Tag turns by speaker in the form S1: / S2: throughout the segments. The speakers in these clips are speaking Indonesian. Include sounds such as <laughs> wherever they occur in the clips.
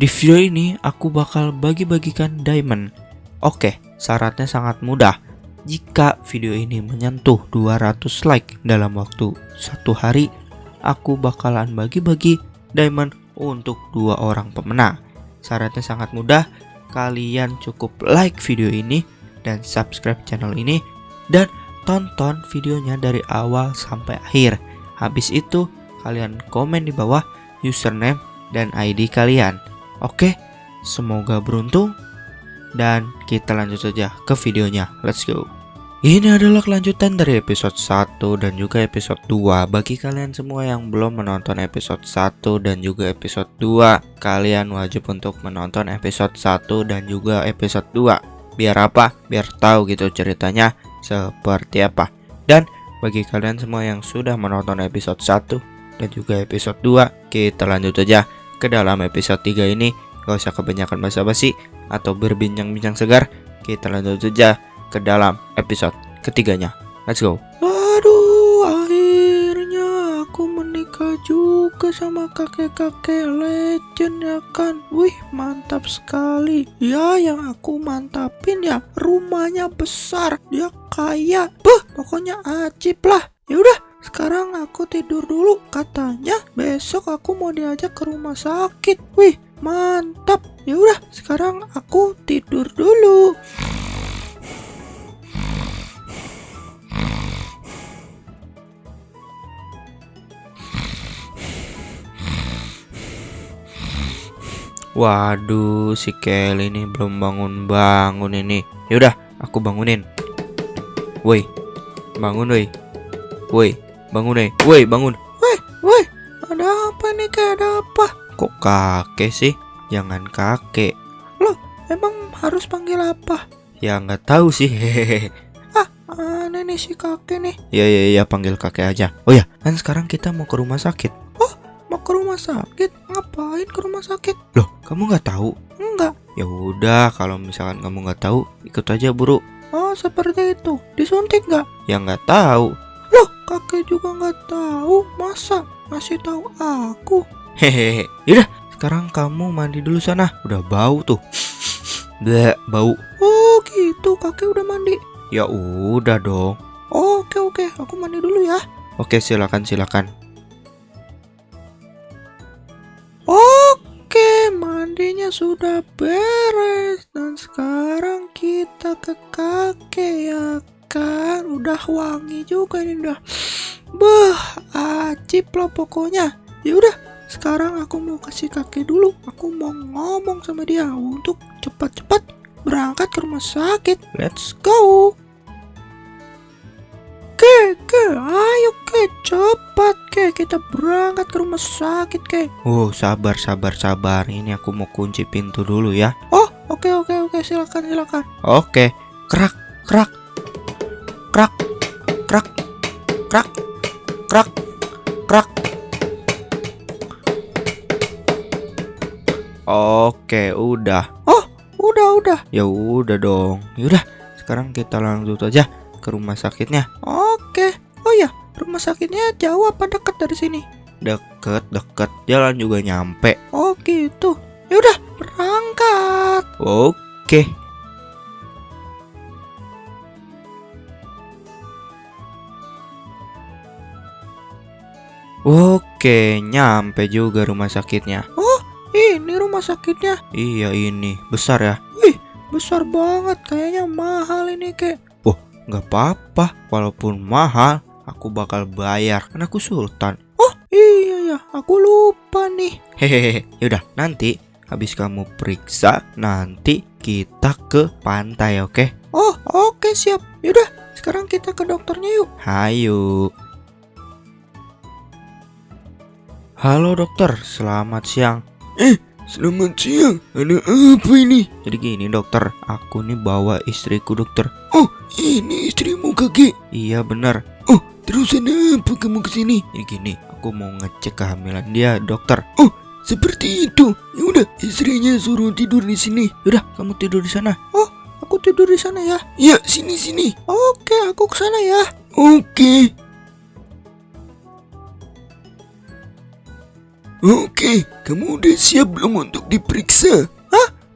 S1: Di video ini aku bakal bagi-bagikan diamond. Oke, syaratnya sangat mudah. Jika video ini menyentuh 200 like dalam waktu satu hari, aku bakalan bagi-bagi diamond untuk dua orang pemenang. Syaratnya sangat mudah, kalian cukup like video ini dan subscribe channel ini dan tonton videonya dari awal sampai akhir. Habis itu, kalian komen di bawah username dan ID kalian. Oke, semoga beruntung dan kita lanjut saja ke videonya. Let's go. Ini adalah kelanjutan dari episode 1 dan juga episode 2 Bagi kalian semua yang belum menonton episode 1 dan juga episode 2 Kalian wajib untuk menonton episode 1 dan juga episode 2 Biar apa? Biar tahu gitu ceritanya seperti apa Dan bagi kalian semua yang sudah menonton episode 1 dan juga episode 2 Kita lanjut aja ke dalam episode 3 ini. Gak usah kebanyakan basa-basi atau berbincang-bincang segar. Kita lanjut saja ke dalam episode ketiganya. Let's go. Aduh akhirnya aku menikah juga sama kakek-kakek legend ya kan? Wih mantap sekali. Ya yang aku mantapin ya rumahnya besar. Dia kaya. Beh pokoknya ajib lah. Yaudah sekarang aku tidur dulu. Katanya besok aku mau diajak ke rumah sakit. Wih, mantap. Ya udah, sekarang aku tidur dulu. Waduh, si Kelly ini belum bangun-bangun ini. Yaudah, aku bangunin. Woi, bangun woi. Woi, bangun deh. Woi, bangun.
S2: Woi, woi, ada apa nih kayak ada apa?
S1: Kok kakek sih? Jangan kakek.
S2: Loh, emang harus panggil apa?
S1: Ya nggak tahu sih. Hehehe. <laughs>
S2: Ah, aneh nih si kakek nih.
S1: Ya ya ya panggil kakek aja. Oh ya, kan sekarang kita mau ke rumah sakit.
S2: Oh, mau ke rumah sakit? Ngapain ke rumah sakit?
S1: Loh, kamu nggak tahu?
S2: Enggak.
S1: Ya udah, kalau misalkan kamu nggak tahu, ikut aja buru.
S2: Oh, seperti itu. Disuntik nggak?
S1: Ya nggak tahu.
S2: Juga nggak tahu. Masa ngasih tahu aku?
S1: Hehehe. Yaudah, sekarang kamu mandi dulu sana. Udah bau tuh. <sniffs> Bleh, bau.
S2: Oh, gitu. Kakek udah mandi.
S1: Ya udah dong.
S2: Oke, oke. Aku mandi dulu ya.
S1: Oke, silakan silakan.
S2: Oke, mandinya sudah beres dan sekarang kita ke kakek ya kan. Udah wangi juga ini udah. <sniffs> Beh, ajib lah pokoknya. Ya udah, sekarang aku mau kasih kakek dulu. Aku mau ngomong sama dia untuk cepat-cepat berangkat ke rumah sakit. Let's go. Ke, ke, ayo ke, cepat ke, kita berangkat ke rumah sakit ke.
S1: Oh, sabar sabar sabar. Ini aku mau kunci pintu dulu ya.
S2: Oh, oke oke oke, silakan silakan.
S1: Oke. Krak, krak. Krak. Krak. Krak. Krak. Krak. Oke, udah.
S2: Oh, udah udah.
S1: Ya udah dong. Yaudah, sekarang kita lanjut aja ke rumah sakitnya.
S2: Oke. Oh ya, rumah sakitnya jauh apa dekat dari sini?
S1: Deket, deket. Jalan juga nyampe.
S2: Oh gitu. Ya udah, berangkat.
S1: Oke. Oke, nyampe juga rumah sakitnya.
S2: Ini rumah sakitnya
S1: Iya ini, besar ya.
S2: besar banget. Kayaknya mahal ini kek.
S1: Nggak apa-apa, walaupun mahal, aku bakal bayar. Kan aku sultan.
S2: Iya ya, aku lupa nih.
S1: Hehehe, yaudah nanti habis kamu periksa, nanti kita ke pantai, oke?
S2: Oh, oke siap. Yaudah, sekarang kita ke dokternya yuk.
S1: Hayu. Halo dokter, selamat siang.
S3: Selamat siang, ada apa ini?
S1: Jadi gini dokter, aku nih bawa istriku dokter.
S3: Oh, ini istrimu kakek.
S1: Iya benar.
S3: Terus ada apa kamu ke sini?
S1: Jadi gini, aku mau ngecek kehamilan dia dokter.
S3: Seperti itu. Ya udah, istrinya suruh tidur di sini.
S1: Yaudah, kamu tidur di sana.
S2: Aku tidur di sana ya.
S3: Ya, sini sini.
S2: Oke, aku ke sana ya.
S3: Oke. Oke, kamu udah siap belum untuk diperiksa?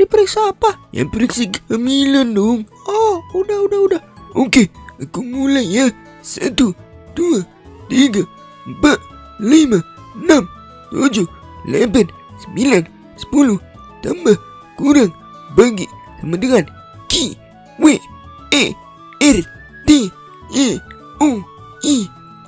S2: Diperiksa apa?
S3: Yang periksa kehamilan dong.
S2: Oh, udah, udah, udah.
S3: Oke, aku mulai ya. Satu, dua, tiga, empat, lima, enam, tujuh, delapan, sembilan, sepuluh, tambah, kurang, bagi, sama dengan Q, W, E, R, T, E, U, I,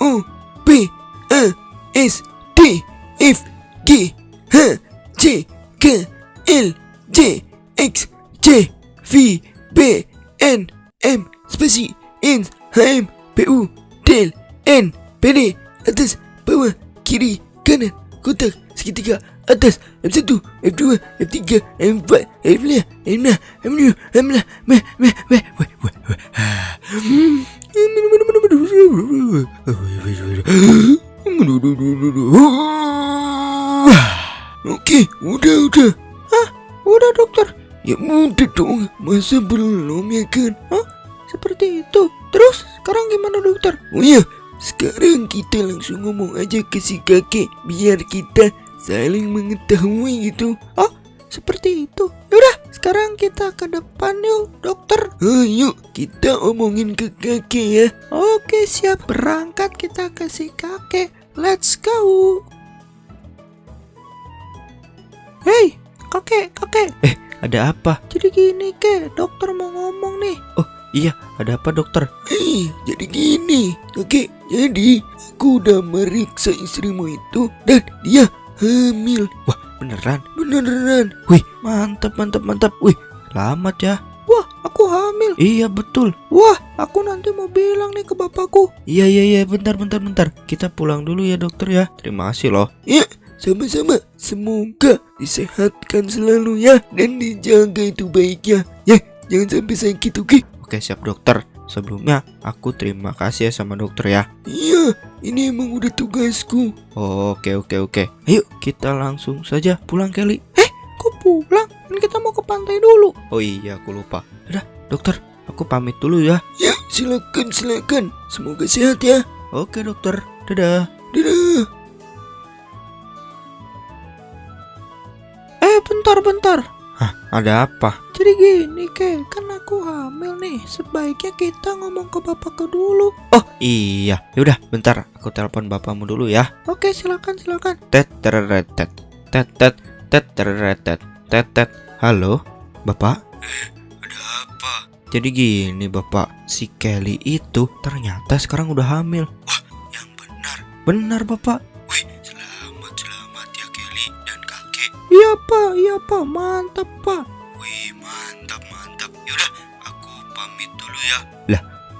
S3: O, P, A, S, T, F, G, H, C, K, L, J, X, C, V, B, N, M, spasi, N, H, M, P, U, T, L, N, P, D, atas, bawah, kiri, kanan, kotak, segitiga, atas, F1, F2, F3, F4, F5, F6, F7, F8, me, me, me, we, we, we. Oke, udah, udah.
S2: Udah, dokter.
S3: Ya udah dong, masa belum ya kan?
S2: Seperti itu. Terus, sekarang gimana, dokter?
S3: Oh iya, sekarang kita langsung ngomong aja ke si kakek biar kita saling mengetahui gitu.
S2: Seperti itu. Yaudah, sekarang kita ke depan yuk, dokter.
S3: Ayo kita omongin ke kakek ya.
S2: Oke, siap. Berangkat kita ke si kakek. Let's go. Hei, kakek, kakek.
S1: Ada apa?
S2: Jadi gini, kek. Dokter mau ngomong nih.
S1: Iya, ada apa dokter?
S3: Eh, jadi gini, kakek. Jadi aku udah meriksa istrimu itu dan dia hamil.
S1: Beneran?
S3: Beneran.
S1: Wih, mantap, mantap, mantap. Wih, selamat ya.
S2: Wah, aku hamil.
S1: Iya, betul.
S2: Wah, aku nanti mau bilang nih ke bapakku.
S1: Iya, iya, iya, bentar, bentar, bentar. Kita pulang dulu ya dokter ya. Terima kasih loh.
S3: Sama-sama. Semoga disehatkan selalu ya dan dijaga itu baiknya. Ya, jangan sampai sakit, oke?
S1: Oke, siap dokter. Sebelumnya, aku terima kasih ya sama dokter ya.
S3: Iya, ini emang udah tugasku.
S1: Oke, oke, oke. Ayo, kita langsung saja pulang Kelly.
S2: Kok pulang? Kan kita mau ke pantai dulu.
S1: Oh iya, aku lupa. Udah, dokter, aku pamit dulu ya.
S3: Ya, silakan, silakan. Semoga sehat ya.
S1: Oke, dokter. Dadah.
S3: Dadah.
S2: Bentar, bentar.
S1: Ada apa?
S2: Jadi gini, kek. Kan aku hamil nih. Sebaiknya kita ngomong ke bapakku dulu.
S1: Oh, iya. Yaudah, bentar. Aku telepon bapakmu dulu ya.
S2: Oke, silakan, silakan.
S1: Tet tereret tet tet tet tet tereret tet tet tet. Halo, bapak.
S3: Ada apa?
S1: Jadi gini bapak, si Kelly itu ternyata sekarang udah hamil.
S3: Yang benar.
S1: Benar bapak.
S2: Iya, Pak. Iya, Pak. Mantap, Pak.
S3: Wih, mantap, mantap. Yaudah, aku pamit dulu ya.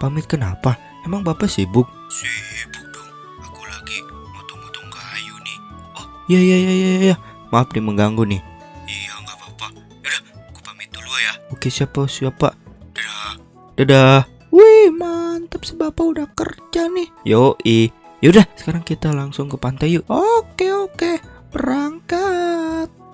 S1: Pamit kenapa? Emang bapak sibuk?
S3: Sibuk dong. Aku lagi motong-motong kayu nih.
S1: Ya ya ya ya ya. Maaf nih mengganggu nih.
S3: Iya, nggak apa-apa. Yaudah, aku pamit dulu ya.
S1: Oke siapa siapa?
S3: Dadah.
S1: Dadah.
S2: Wih, mantap. Si bapak udah kerja nih.
S1: Yo i. Yaudah sekarang kita langsung ke pantai yuk.
S2: Oke, oke. Berangkat.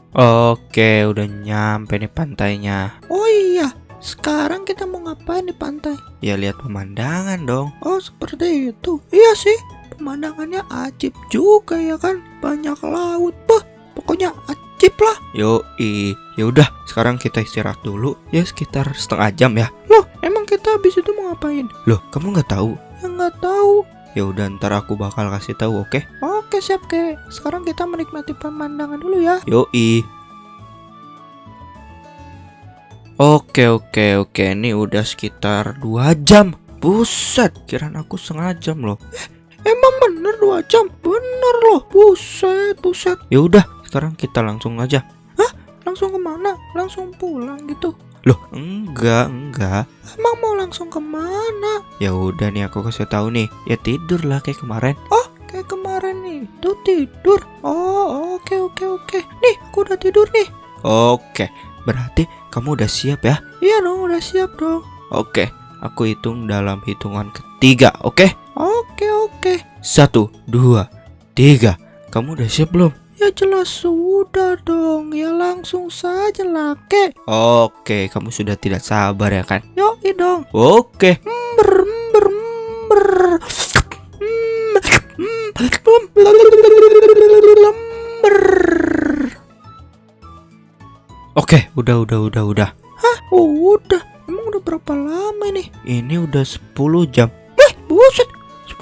S1: Oke udah nyampe nih pantainya.
S2: Oh iya, sekarang kita mau ngapain di pantai?
S1: Ya lihat pemandangan dong.
S2: Oh, seperti itu. Iya sih, pemandangannya ajib juga ya kan. Banyak laut. Bah, pokoknya ajib lah.
S1: Yo i. Yaudah sekarang kita istirahat dulu. Ya sekitar setengah jam ya.
S2: Loh, emang kita habis itu mau ngapain?
S1: Loh kamu nggak tahu?
S2: Ya nggak tahu.
S1: Ya udah ntar aku bakal kasih tahu oke?
S2: Oke, siap, Kek. Sekarang kita menikmati pemandangan dulu ya.
S1: Yo i. Oke oke oke ini udah sekitar dua jam. Buset, kirain aku setengah jam loh.
S2: Emang bener dua jam? Bener loh. Buset, buset.
S1: Ya udah, sekarang kita langsung aja.
S2: Langsung ke mana? Langsung pulang gitu.
S1: Loh, enggak, enggak.
S2: Emang mau langsung ke mana?
S1: Ya udah nih aku kasih tahu nih. Ya tidur lah kayak kemarin.
S2: Kayak Tuh tidur. Oh, oke, oke, oke. Nih, aku udah tidur nih.
S1: Oke, berarti kamu udah siap ya?
S2: Iya dong, udah siap dong.
S1: Oke, aku hitung dalam hitungan ketiga, oke?
S2: Oke, oke.
S1: Satu, dua, tiga. Kamu udah siap belum?
S2: Ya jelas sudah dong. Ya langsung saja lah, Kek.
S1: Oke, kamu sudah tidak sabar ya kan?
S2: Yoi dong.
S1: Oke,
S2: Ber, ber, ber.
S1: Oke, udah udah udah udah.
S2: Oh, udah. Emang udah berapa lama ini?
S1: Ini udah 10 jam.
S2: Eh, buset. 10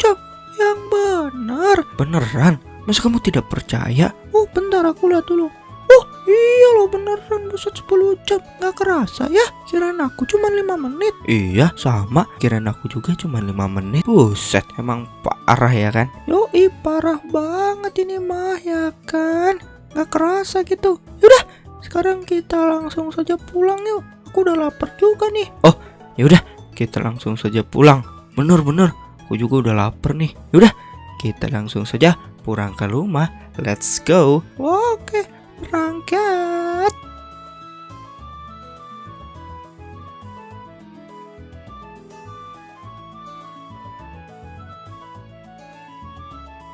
S2: jam. Yang benar.
S1: Beneran? Masa kamu tidak percaya?
S2: Oh, bentar aku lihat dulu. Oh, iya loh beneran buset 10 jam. Nggak kerasa ya? Kirain aku cuma 5 menit.
S1: Iya, sama. Kirain aku juga cuma 5 menit. Buset, emang parah ya kan?
S2: Yoi, parah banget ini mah ya kan? Nggak kerasa gitu. Yaudah, sekarang kita langsung saja pulang yuk. Aku udah lapar juga nih.
S1: Yaudah, kita langsung saja pulang. Bener-bener, aku juga udah lapar nih. Yaudah, kita langsung saja pulang ke rumah. Let's go.
S2: Oke, berangkat.